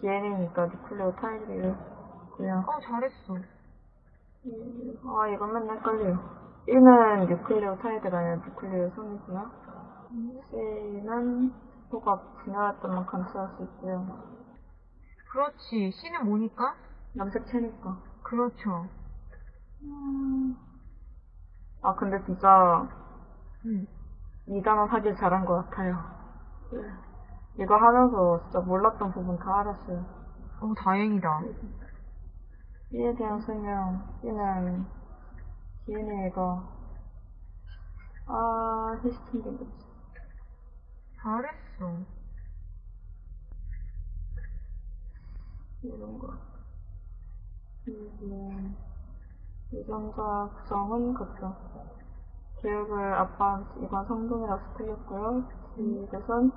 DNA니까 뉴클레오 타이드를 그냥 어, 잘했어. 아 이거 맨날 헷갈려요. 1는 뉴클레오 타이드가 아니라 뉴클레오솜이고요. C는 호가 분열했던 만 감소할 수 있고요. 그렇지. C는 뭐니까? 염색체니까. 그렇죠. 아 근데 진짜 응. 이 단어 하길 잘한 것 같아요. 이거 하면서 진짜 몰랐던 부분 다 알았어요. 어, 다행이다. B에 대한 설명, B는 DNA가 아 히스틴인 거지. 잘했어. 이런 거. 이게 유전자 구성은 그렇죠. 교육을 아빠한테 이건 성동이라서 틀렸고요. 이것은